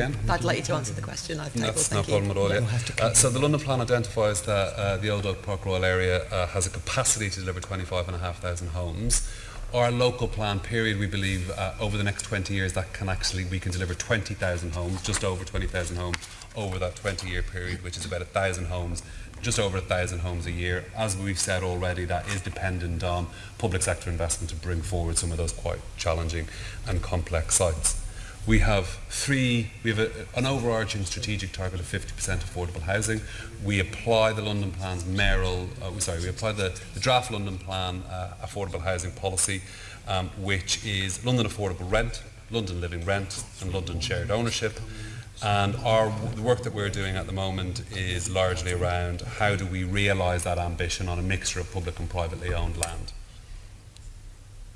again? I'd like you to answer the question I've tabled. That's no Thank you. problem at all. Yeah. Uh, so the London Plan identifies that uh, the Old Oak Park Royal area uh, has a capacity to deliver 25,500 homes. Our local plan period, we believe, uh, over the next 20 years, that can actually, we can deliver 20,000 homes, just over 20,000 homes over that 20-year period, which is about 1,000 homes, just over a 1,000 homes a year. As we've said already, that is dependent on public sector investment to bring forward some of those quite challenging and complex sites. We have three, we have a, an overarching strategic target of 50% affordable housing. We apply the London Plan's mayoral, uh, sorry, we apply the, the draft London Plan uh, affordable housing policy, um, which is London affordable rent, London living rent, and London shared ownership. And our, the work that we're doing at the moment is largely around how do we realise that ambition on a mixture of public and privately owned land.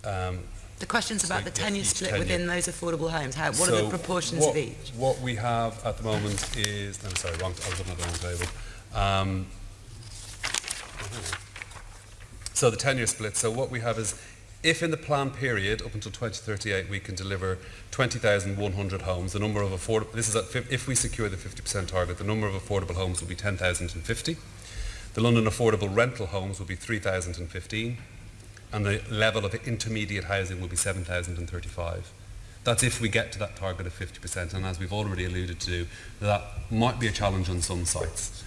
Um, The question's about So, the tenure split tenure. within those affordable homes. How, what are the proportions what, of each? What we have at the moment is, I'm sorry, wrong, I was looking at the wrong table. Um, so the tenure split, so what we have is, if in the plan period up until 2038 we can deliver 20,100 homes, the number of affordable, this is at, if we secure the 50% target, the number of affordable homes will be 10,050. The London affordable rental homes will be 3,015 and the level of intermediate housing will be 7,035. That's if we get to that target of 50%, and as we've already alluded to, that might be a challenge on some sites.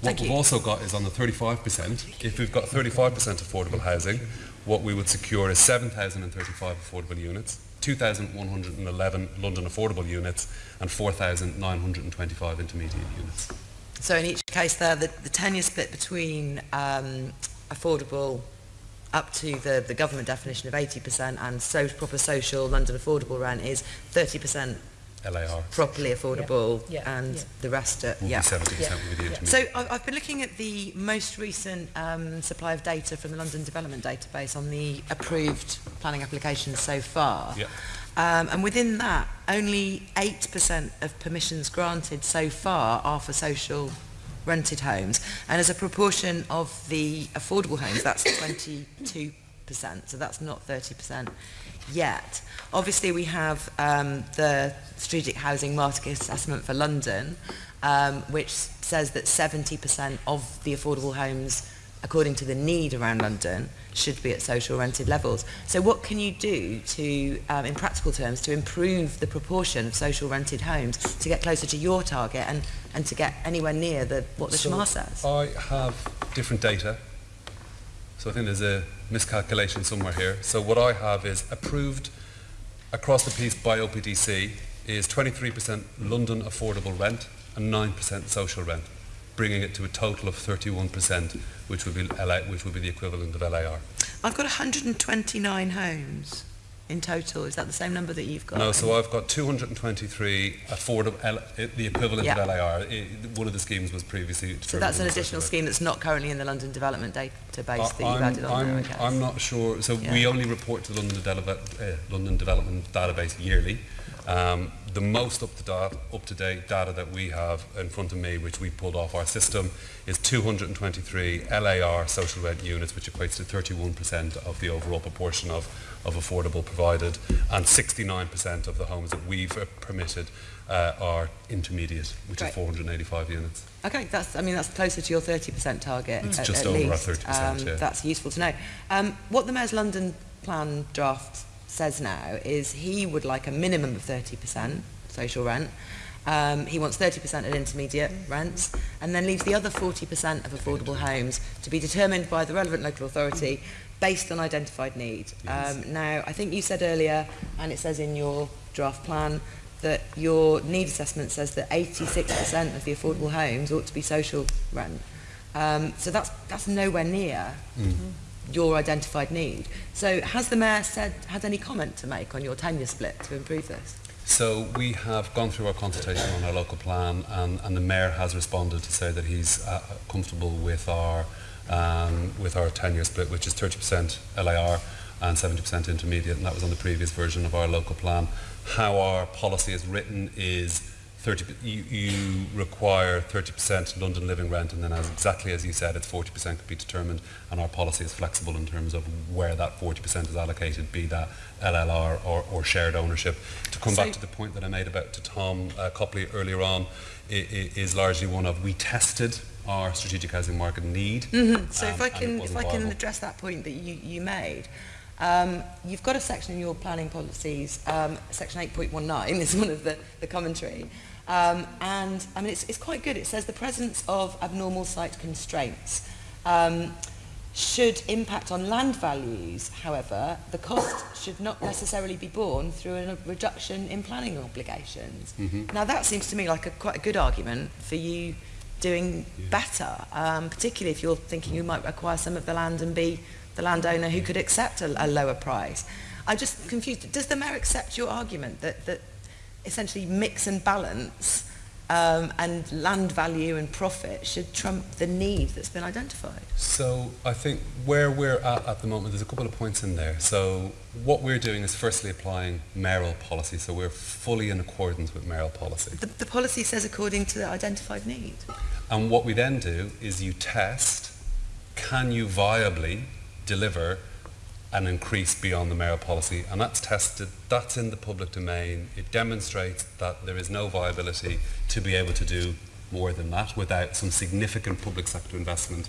What Thank we've you. also got is on the 35%, if we've got 35% affordable housing, what we would secure is 7,035 affordable units, 2,111 London affordable units, and 4,925 intermediate units. So in each case there, the, the tenure split between um, affordable up to the, the government definition of 80% and so proper social London affordable rent is 30% LAR. properly affordable yeah. Yeah. and yeah. the rest are, yeah. yeah. So I've, I've been looking at the most recent um, supply of data from the London Development Database on the approved planning applications so far. Yeah. Um, and within that, only 8% of permissions granted so far are for social rented homes. And as a proportion of the affordable homes, that's 22%, so that's not 30% yet. Obviously, we have um, the Strategic Housing Market Assessment for London, um, which says that 70% of the affordable homes according to the need around London, should be at social rented levels. So what can you do to, um, in practical terms, to improve the proportion of social rented homes to get closer to your target and, and to get anywhere near the, what the So SHMA says? I have different data. So I think there's a miscalculation somewhere here. So what I have is approved across the piece by OPDC is 23% London affordable rent and 9% social rent, bringing it to a total of 31%, which would be, LA, which would be the equivalent of LAR. I've got 129 homes in total. Is that the same number that you've got? No, so I've got 223 affordable, L, the equivalent yeah. of LAR. One of the schemes was previously... So that's an additional scheme that's not currently in the London Development Database uh, that I'm, you've added on I'm, there, I'm not sure. So yeah. we only report to the London, Dele uh, London Development Database yearly. Um, the most up-to-date up to date data that we have in front of me, which we pulled off our system, is 223 LAR social rent units, which equates to 31% of the overall proportion of, of affordable provided, and 69% of the homes that we've uh, permitted uh, are intermediate, which Great. is 485 units. Okay, that's I mean that's closer to your 30% target. It's at, just at over least. 30%. Um, yeah. That's useful to know. Um, what the Mayor's London plan draft says now is he would like a minimum of 30% social rent. Um, he wants 30% at intermediate rents and then leaves the other 40% of affordable homes to be determined by the relevant local authority based on identified need. Yes. Um, now, I think you said earlier, and it says in your draft plan, that your need assessment says that 86% of the affordable homes ought to be social rent. Um, so that's, that's nowhere near your identified need. So has the Mayor said, had any comment to make on your tenure split to improve this? So we have gone through our consultation on our local plan and, and the Mayor has responded to say that he's uh, comfortable with our um, with our 10-year split, which is 30% LIR and 70% intermediate, and that was on the previous version of our local plan. How our policy is written is 30, you, you require 30% London living rent, and then as, exactly as you said, it's 40% could be determined, and our policy is flexible in terms of where that 40% is allocated, be that LLR or, or shared ownership. To come So- back to the point that I made about to Tom uh, Copley earlier on, i i is largely one of we tested our strategic housing market need. Mhm. So um, if I can, if I can viable. address that point that you, you made, um, you've got a section in your planning policies, um, section 8.19 is one of the, the commentary, um, and I mean it's, it's quite good. It says the presence of abnormal site constraints um, should impact on land values. However, the cost should not necessarily be borne through a reduction in planning obligations. Mhm. Now that seems to me like a quite a good argument for you doing Yeah. better, um, particularly if you're thinking you might acquire some of the land and be the landowner who could accept a, a lower price. I'm just confused. Does the mayor accept your argument that, that essentially mix and balance um, and land value and profit should trump the need that's been identified? So I think where we're at at the moment, there's a couple of points in there. So what we're doing is firstly applying mayoral policy. So we're fully in accordance with mayoral policy. The, the policy says according to the identified need. And what we then do is you test, can you viably deliver an increase beyond the mayoral policy. And that's tested, that's in the public domain. It demonstrates that there is no viability to be able to do more than that without some significant public sector investment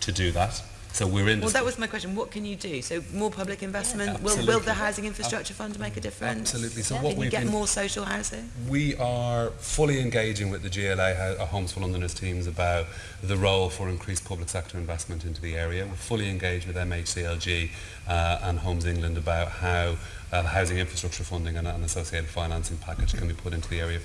to do that. So we're in. Well, that was my question. What can you do? So more public investment. Yeah, will, will the housing infrastructure fund make a difference? Absolutely. So yeah. what can we've get been, more social housing. We are fully engaging with the GLA Homes for Londoners teams about the role for increased public sector investment into the area. We're fully engaged with MHCLG uh, and Homes England about how uh, housing infrastructure funding and an associated financing package can be put into the area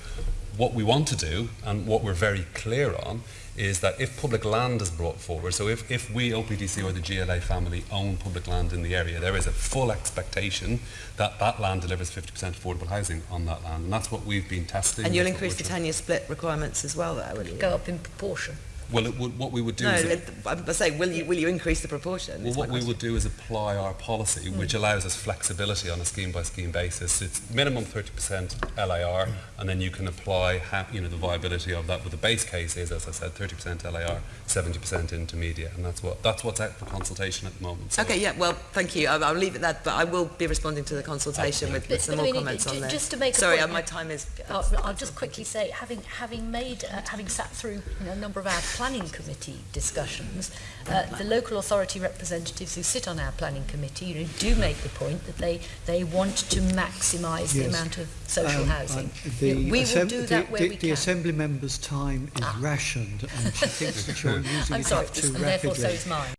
what we want to do and what we're very clear on is that if public land is brought forward, so if, if we, OPDC or the GLA family, own public land in the area, there is a full expectation that that land delivers 50% affordable housing on that land. And that's what we've been testing. And you'll increase the tenure split requirements as well, that you? go up in proportion. Well, it would, what we would do No, is... it- I'm saying, will you, will you increase the proportion? Well, what we would do is apply our policy, which allows us flexibility on a scheme-by-scheme basis. It's minimum 30% LAR, and then you can apply, ha- you know, the viability of that. But the base case is, as I said, 30% LAR, 70% intermediate, and that's what that's what's out for consultation at the moment. So Okay, yeah, well, thank you. I'll, I'll leave it that, but I will be responding to the consultation with, with But- some but I more mean, comments on there. just to make a Sorry, point- uh, my time is... I'll, I'll just quickly say, having having made, uh, having sat through you know, a number of our planning committee discussions, uh, the local authority representatives who sit on our planning committee you know, do make the point that they, they want to maximise yes. the amount of social um, housing. Um, the you know, we will do that the, where the, we the can. The Assembly member's time is ah. rationed and she thinks that you're using I'm it sorry, up too and rapidly. therefore so is mine.